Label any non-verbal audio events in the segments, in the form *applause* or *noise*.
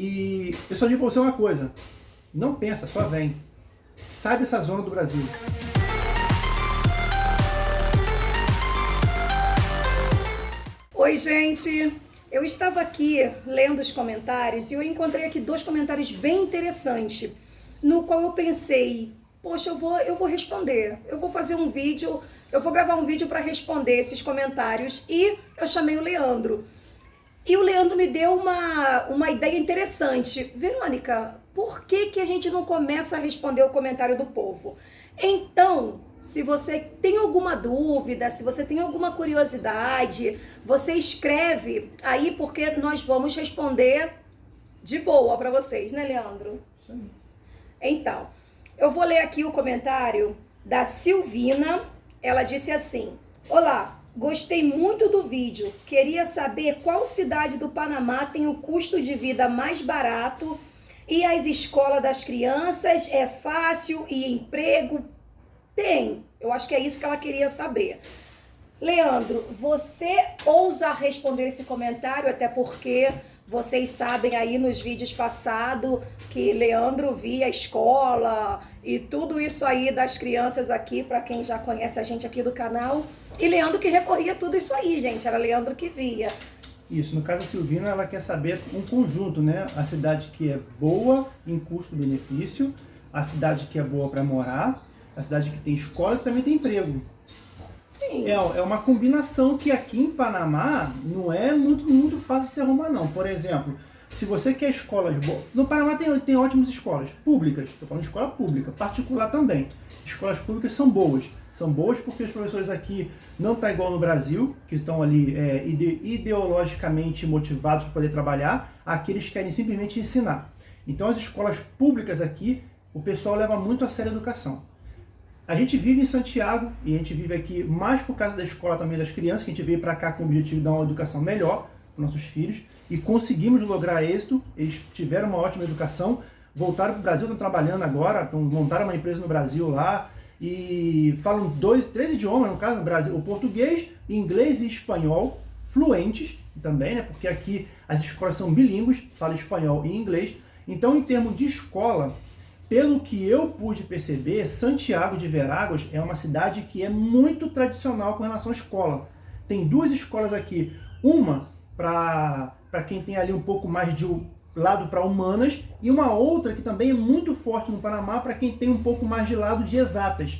E eu só digo pra você uma coisa, não pensa, só vem. Sai dessa zona do Brasil. Oi, gente! Eu estava aqui lendo os comentários e eu encontrei aqui dois comentários bem interessantes, no qual eu pensei, poxa, eu vou, eu vou responder, eu vou fazer um vídeo, eu vou gravar um vídeo para responder esses comentários e eu chamei o Leandro. E o Leandro me deu uma, uma ideia interessante. Verônica, por que, que a gente não começa a responder o comentário do povo? Então, se você tem alguma dúvida, se você tem alguma curiosidade, você escreve aí porque nós vamos responder de boa para vocês, né, Leandro? Sim. Então, eu vou ler aqui o comentário da Silvina. Ela disse assim: Olá, gostei muito do vídeo. Queria saber qual cidade do Panamá tem o custo de vida mais barato e as escolas das crianças é fácil e emprego tem. Eu acho que é isso que ela queria saber. Leandro, você ousa responder esse comentário, até porque vocês sabem aí nos vídeos passados que Leandro via a escola e tudo isso aí das crianças aqui, para quem já conhece a gente aqui do canal. E Leandro que recorria tudo isso aí, gente, era Leandro que via. Isso, no caso da Silvina, ela quer saber um conjunto, né? A cidade que é boa em custo-benefício, a cidade que é boa para morar a cidade que tem escola e que também tem emprego. É, é uma combinação que aqui em Panamá não é muito, muito fácil de se arrumar não. Por exemplo, se você quer escolas boas... No Panamá tem, tem ótimas escolas públicas, estou falando de escola pública, particular também. Escolas públicas são boas. São boas porque os professores aqui não tá igual no Brasil, que estão ali é, ide ideologicamente motivados para poder trabalhar. Aqui eles querem simplesmente ensinar. Então as escolas públicas aqui, o pessoal leva muito a sério a educação. A gente vive em Santiago e a gente vive aqui mais por causa da escola também das crianças, que a gente veio para cá com o objetivo de dar uma educação melhor para nossos filhos e conseguimos lograr êxito, eles tiveram uma ótima educação, voltaram para o Brasil, estão trabalhando agora, montaram uma empresa no Brasil lá e falam dois, três idiomas, no caso no Brasil, o português, inglês e espanhol, fluentes também, né? Porque aqui as escolas são bilíngues, falam espanhol e inglês. Então, em termos de escola, pelo que eu pude perceber, Santiago de Veráguas é uma cidade que é muito tradicional com relação à escola. Tem duas escolas aqui, uma para quem tem ali um pouco mais de lado para humanas e uma outra que também é muito forte no Panamá para quem tem um pouco mais de lado de exatas.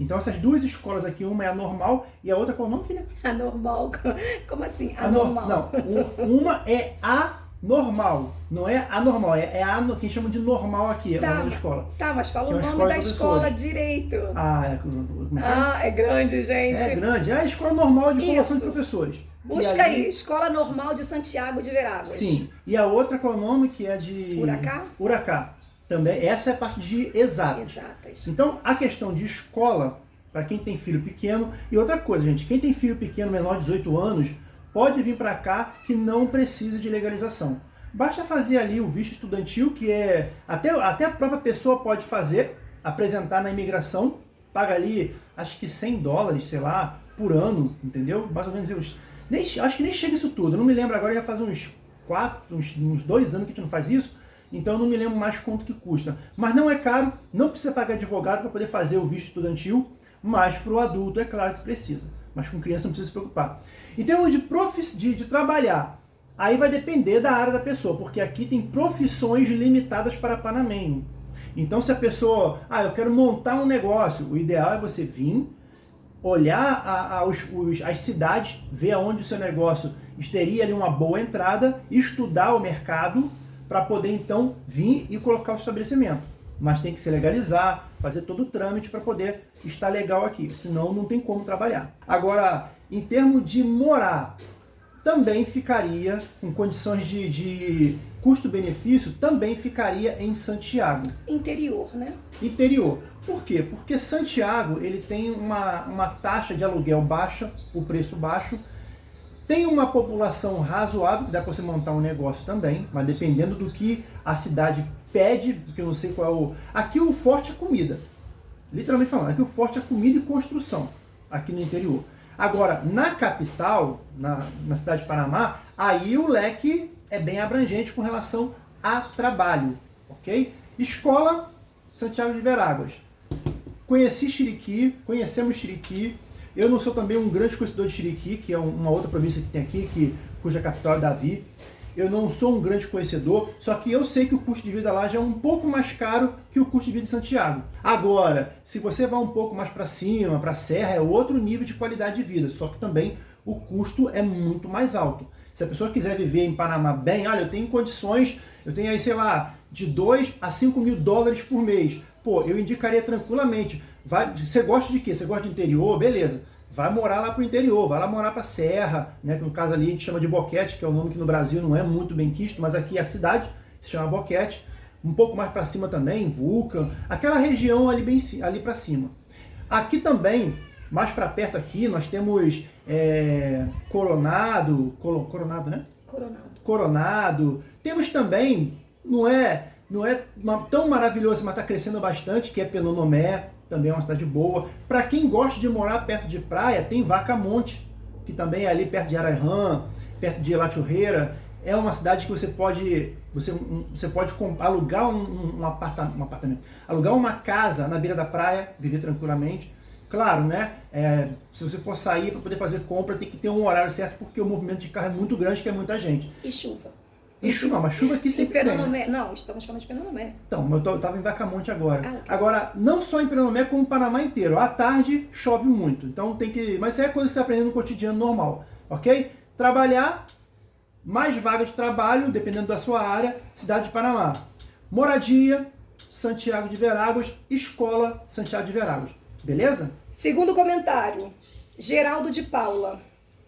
Então essas duas escolas aqui, uma é a normal e a outra qual é o nome, filha? A normal, *laughs* como assim? A, a normal. Não, uma é a normal. Não é anormal, é, é a que chamam de normal aqui, tá, é o nome da escola. Tá, mas fala é o nome da escola direito. Ah, é, é, ah, é grande, gente. É grande. É a escola normal de formação de professores. Busca ali... aí, Escola Normal de Santiago de Veráguas. Sim. E a outra qual é o nome? Que é de... Uracá? Uracá. Também, essa é a parte de exatas. Exatas. Então, a questão de escola, para quem tem filho pequeno, e outra coisa, gente, quem tem filho pequeno menor de 18 anos, pode vir para cá que não precisa de legalização. Basta fazer ali o visto estudantil, que é até, até a própria pessoa pode fazer, apresentar na imigração, paga ali, acho que 100 dólares, sei lá, por ano, entendeu? Mais ou menos, eu, nem, acho que nem chega isso tudo, eu não me lembro agora, já faz uns 4, uns, uns dois anos que a gente não faz isso, então eu não me lembro mais quanto que custa. Mas não é caro, não precisa pagar advogado para poder fazer o visto estudantil, mas para o adulto é claro que precisa mas com criança não precisa se preocupar. Em termos de, profis, de, de trabalhar, aí vai depender da área da pessoa, porque aqui tem profissões limitadas para panamenho. Então se a pessoa, ah, eu quero montar um negócio, o ideal é você vir, olhar a, a, os, os, as cidades, ver aonde o seu negócio teria ali uma boa entrada, estudar o mercado, para poder então vir e colocar o estabelecimento mas tem que se legalizar, fazer todo o trâmite para poder estar legal aqui, senão não tem como trabalhar. Agora, em termos de morar, também ficaria, com condições de, de custo-benefício, também ficaria em Santiago. Interior, né? Interior. Por quê? Porque Santiago ele tem uma, uma taxa de aluguel baixa, o preço baixo, tem uma população razoável, que dá para você montar um negócio também, mas dependendo do que a cidade pede, porque eu não sei qual é o... Aqui o forte é comida. Literalmente falando, aqui o forte é comida e construção, aqui no interior. Agora, na capital, na, na cidade de Panamá, aí o leque é bem abrangente com relação a trabalho, ok? Escola Santiago de Veráguas. Conheci Chiriqui, conhecemos Chiriqui. Eu não sou também um grande conhecedor de Chiriqui, que é uma outra província que tem aqui, que, cuja capital é Davi. Eu não sou um grande conhecedor, só que eu sei que o custo de vida lá já é um pouco mais caro que o custo de vida de Santiago. Agora, se você vai um pouco mais para cima, para a serra, é outro nível de qualidade de vida, só que também o custo é muito mais alto. Se a pessoa quiser viver em Panamá bem, olha, eu tenho condições, eu tenho aí, sei lá, de 2 a 5 mil dólares por mês. Pô, eu indicaria tranquilamente. Vai, você gosta de quê? Você gosta de interior? Beleza. Vai morar lá pro interior, vai lá morar pra serra, né? Que no caso ali a gente chama de Boquete, que é um nome que no Brasil não é muito bem quisto, mas aqui é a cidade se chama Boquete. Um pouco mais para cima também, Vulcan, aquela região ali bem ali para cima. Aqui também, mais para perto aqui, nós temos é, Coronado, Coronado, né? Coronado. Coronado. Temos também, não é não é tão maravilhoso, mas está crescendo bastante, que é Penonomé, também é uma cidade boa. Para quem gosta de morar perto de praia, tem Vaca Monte, que também é ali perto de Arairã, perto de Lachurreira. É uma cidade que você pode, você, você pode alugar um, um, apartamento, um apartamento, alugar uma casa na beira da praia, viver tranquilamente. Claro, né? É, se você for sair para poder fazer compra, tem que ter um horário certo, porque o movimento de carro é muito grande, que é muita gente. E chuva. E chuva, mas chuva aqui sempre tem. Não, estamos falando de Penonomé. Então, eu estava em Vacamonte agora. Ah, okay. Agora, não só em Penonomé, como o Panamá inteiro. À tarde chove muito, então tem que... Mas isso é coisa que você aprende no cotidiano normal, ok? Trabalhar, mais vaga de trabalho, dependendo da sua área, cidade de Panamá. Moradia, Santiago de Veráguas, escola Santiago de Veráguas. Beleza? Segundo comentário, Geraldo de Paula.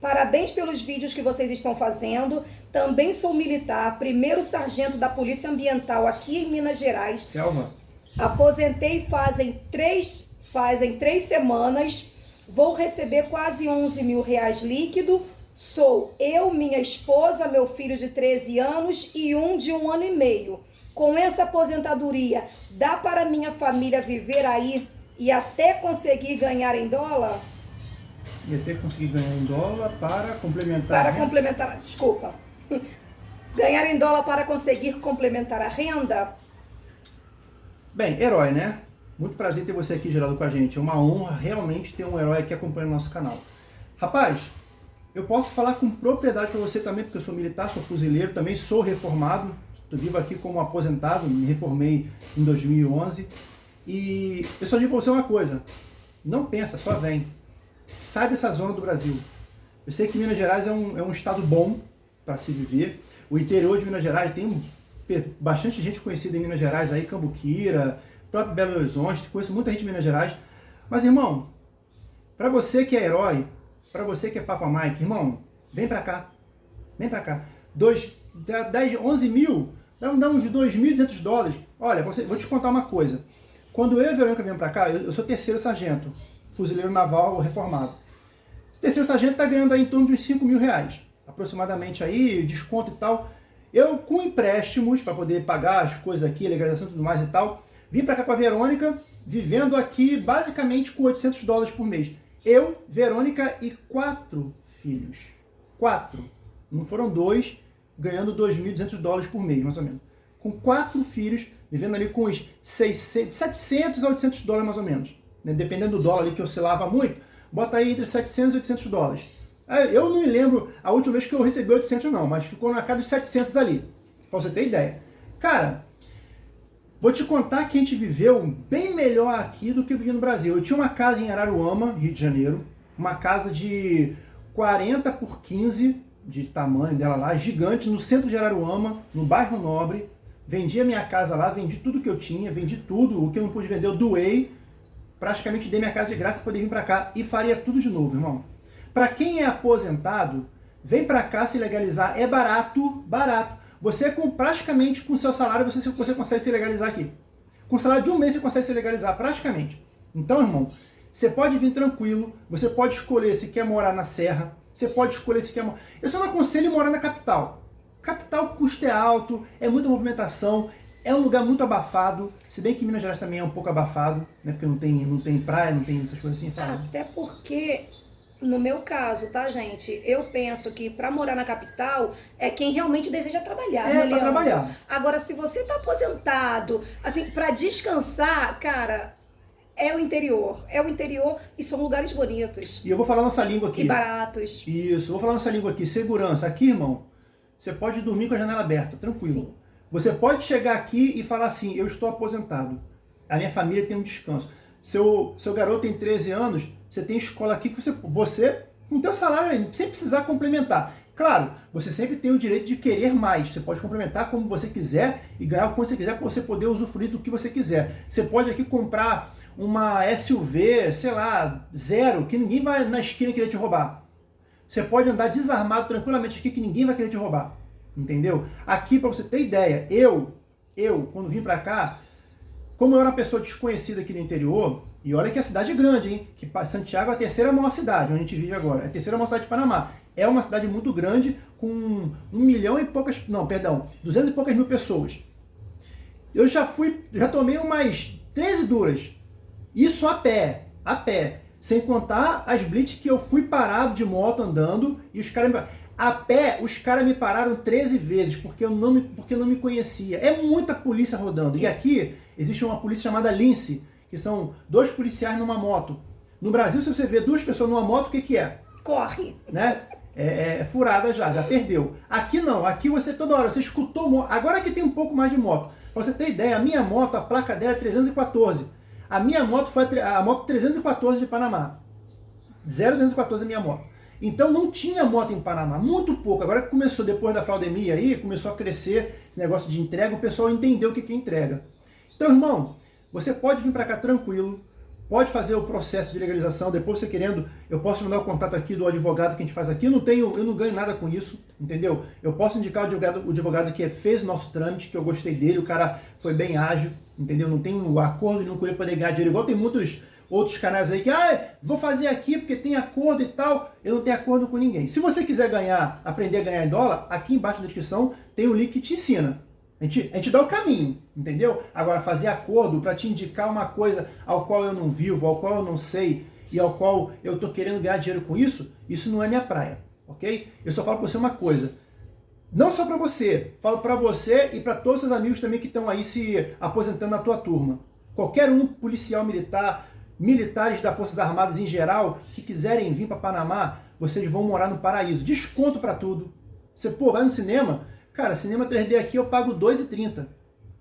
Parabéns pelos vídeos que vocês estão fazendo. Também sou militar, primeiro sargento da Polícia Ambiental aqui em Minas Gerais. Selma. Aposentei fazem três, fazem três semanas. Vou receber quase 11 mil reais líquido. Sou eu, minha esposa, meu filho de 13 anos e um de um ano e meio. Com essa aposentadoria, dá para minha família viver aí e até conseguir ganhar em dólar? Ia ter que conseguir ganhar em dólar para complementar Para complementar, desculpa. Ganhar em dólar para conseguir complementar a renda? Bem, herói, né? Muito prazer ter você aqui, Geraldo, com a gente. É uma honra realmente ter um herói aqui acompanhando o nosso canal. Rapaz, eu posso falar com propriedade para você também, porque eu sou militar, sou fuzileiro, também sou reformado. Estou vivo aqui como aposentado, me reformei em 2011. E eu só digo para você uma coisa, não pensa, só vem sai dessa zona do Brasil. Eu sei que Minas Gerais é um, é um estado bom para se viver. O interior de Minas Gerais tem bastante gente conhecida em Minas Gerais, aí Cambuquira, próprio Belo Horizonte, conheço muita gente em Minas Gerais. Mas, irmão, para você que é herói, para você que é Papa Mike, irmão, vem para cá. Vem para cá. Dois, 10, 11 mil, dá, dá uns 2.200 dólares. Olha, você, vou te contar uma coisa. Quando eu e a Verônica viemos para cá, eu, eu sou terceiro sargento fuzileiro naval reformado. Esse terceiro sargento está ganhando aí em torno de uns 5 mil reais, aproximadamente aí, desconto e tal. Eu, com empréstimos, para poder pagar as coisas aqui, legalização e tudo mais e tal, vim para cá com a Verônica, vivendo aqui basicamente com 800 dólares por mês. Eu, Verônica e quatro filhos. Quatro. Não foram dois, ganhando 2.200 dólares por mês, mais ou menos. Com quatro filhos, vivendo ali com uns 600, 700 a 800 dólares mais ou menos né, dependendo do dólar ali que oscilava muito, bota aí entre 700 e 800 dólares. Eu não me lembro a última vez que eu recebi 800 não, mas ficou na casa dos 700 ali, pra você ter ideia. Cara, vou te contar que a gente viveu bem melhor aqui do que vivia no Brasil. Eu tinha uma casa em Araruama, Rio de Janeiro, uma casa de 40 por 15 de tamanho dela lá, gigante, no centro de Araruama, no bairro Nobre. Vendi a minha casa lá, vendi tudo que eu tinha, vendi tudo, o que eu não pude vender eu doei praticamente dei minha casa de graça para poder vir para cá e faria tudo de novo, irmão. Para quem é aposentado, vem para cá se legalizar, é barato, barato. Você com praticamente com seu salário, você, você consegue se legalizar aqui. Com salário de um mês você consegue se legalizar, praticamente. Então, irmão, você pode vir tranquilo, você pode escolher se quer morar na serra, você pode escolher se quer morar... Eu só não aconselho morar na capital. Capital, custo é alto, é muita movimentação, é um lugar muito abafado, se bem que Minas Gerais também é um pouco abafado, né? Porque não tem, não tem praia, não tem essas coisas assim. Fala. Até porque no meu caso, tá, gente? Eu penso que para morar na capital é quem realmente deseja trabalhar. É, né, para trabalhar. Agora, se você tá aposentado, assim, para descansar, cara, é o interior. É o interior e são lugares bonitos. E eu vou falar nossa língua aqui. E baratos. Isso, vou falar nossa língua aqui. Segurança. Aqui, irmão, você pode dormir com a janela aberta, tranquilo. Sim. Você pode chegar aqui e falar assim, eu estou aposentado. A minha família tem um descanso. Seu, seu garoto tem 13 anos, você tem escola aqui que você, você com teu salário, sem precisar complementar. Claro, você sempre tem o direito de querer mais. Você pode complementar como você quiser e ganhar o quanto você quiser para você poder usufruir do que você quiser. Você pode aqui comprar uma SUV, sei lá, zero, que ninguém vai na esquina querer te roubar. Você pode andar desarmado tranquilamente aqui que ninguém vai querer te roubar. Entendeu? Aqui, para você ter ideia, eu, eu, quando vim para cá, como eu era uma pessoa desconhecida aqui no interior, e olha que a cidade é grande, hein? Que Santiago é a terceira maior cidade onde a gente vive agora. É a terceira maior cidade de Panamá. É uma cidade muito grande, com um milhão e poucas... Não, perdão, duzentas e poucas mil pessoas. Eu já fui, já tomei umas 13 duras. Isso a pé, a pé. Sem contar as blitz que eu fui parado de moto andando e os caras... A pé, os caras me pararam 13 vezes porque eu, não me, porque não me conhecia. É muita polícia rodando. E aqui existe uma polícia chamada Lince, que são dois policiais numa moto. No Brasil, se você vê duas pessoas numa moto, o que, que é? Corre. Né? É, é, é furada já, já perdeu. Aqui não, aqui você toda hora, você escutou. Agora que tem um pouco mais de moto. Pra você ter ideia, a minha moto, a placa dela é 314. A minha moto foi a, a moto 314 de Panamá. 0314 é a minha moto. Então não tinha moto em Panamá, muito pouco. Agora que começou, depois da fraudemia aí, começou a crescer esse negócio de entrega, o pessoal entendeu o que é entrega. Então, irmão, você pode vir para cá tranquilo, pode fazer o processo de legalização, depois você querendo, eu posso mandar o contato aqui do advogado que a gente faz aqui, eu não tenho, eu não ganho nada com isso, entendeu? Eu posso indicar o advogado, o advogado que fez o nosso trâmite, que eu gostei dele, o cara foi bem ágil, entendeu? Não tem um acordo nenhum com ele para ganhar dinheiro, igual tem muitos outros canais aí que, ah, vou fazer aqui porque tem acordo e tal, eu não tenho acordo com ninguém. Se você quiser ganhar, aprender a ganhar em dólar, aqui embaixo na descrição tem um link que te ensina. A gente, a gente dá o caminho, entendeu? Agora, fazer acordo para te indicar uma coisa ao qual eu não vivo, ao qual eu não sei e ao qual eu estou querendo ganhar dinheiro com isso, isso não é minha praia, ok? Eu só falo para você uma coisa, não só para você, falo para você e para todos os seus amigos também que estão aí se aposentando na tua turma. Qualquer um policial militar, militares das Forças Armadas em geral, que quiserem vir para Panamá, vocês vão morar no paraíso. Desconto para tudo. Você, pô, vai no cinema, Cara, cinema 3D aqui eu pago 2,30.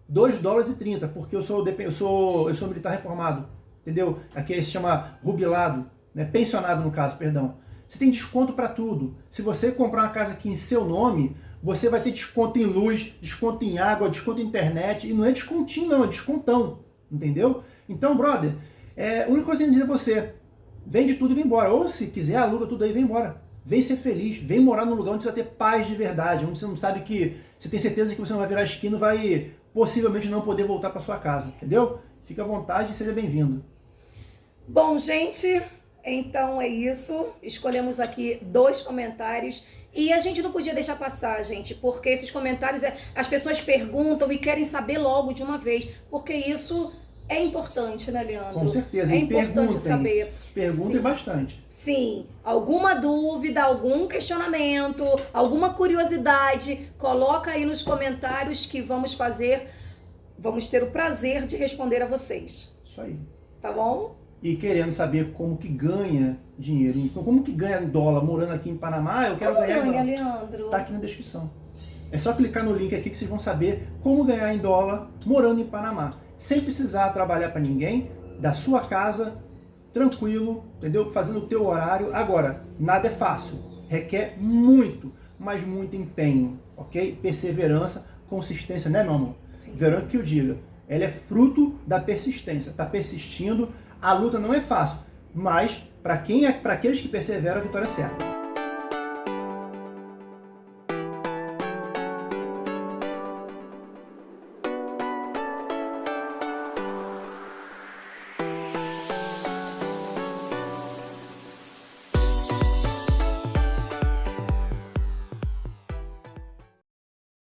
2 dólares e 30, porque eu sou, eu sou, eu sou militar reformado. Entendeu? Aqui se chama rubilado, né? pensionado no caso, perdão. Você tem desconto para tudo. Se você comprar uma casa aqui em seu nome, você vai ter desconto em luz, desconto em água, desconto em internet. E não é descontinho não, é descontão. Entendeu? Então, brother, é, a única coisa que eu dizer a você, vende tudo e vem embora. Ou se quiser, aluga tudo aí e vem embora. Vem ser feliz, vem morar num lugar onde você vai ter paz de verdade, onde você não sabe que, você tem certeza que você não vai virar esquina e vai possivelmente não poder voltar para sua casa, entendeu? Fica à vontade e seja bem-vindo. Bom, gente, então é isso. Escolhemos aqui dois comentários e a gente não podia deixar passar, gente, porque esses comentários, é, as pessoas perguntam e querem saber logo de uma vez, porque isso é importante, né, Leandro? Com certeza. É importante perguntem, saber. Perguntem Sim. bastante. Sim. Alguma dúvida, algum questionamento, alguma curiosidade, coloca aí nos comentários que vamos fazer, vamos ter o prazer de responder a vocês. Isso aí. Tá bom? E querendo saber como que ganha dinheiro, como que ganha dólar morando aqui em Panamá, eu quero como ganhar ganha, Leandro? Tá aqui na descrição. É só clicar no link aqui que vocês vão saber como ganhar em dólar morando em Panamá sem precisar trabalhar para ninguém, da sua casa, tranquilo, entendeu? Fazendo o teu horário. Agora, nada é fácil, requer muito, mas muito empenho, ok? Perseverança, consistência, né, meu amor? Sim. Verão que eu diga, ela é fruto da persistência, tá persistindo, a luta não é fácil, mas para quem é, para aqueles que perseveram, a vitória é certa.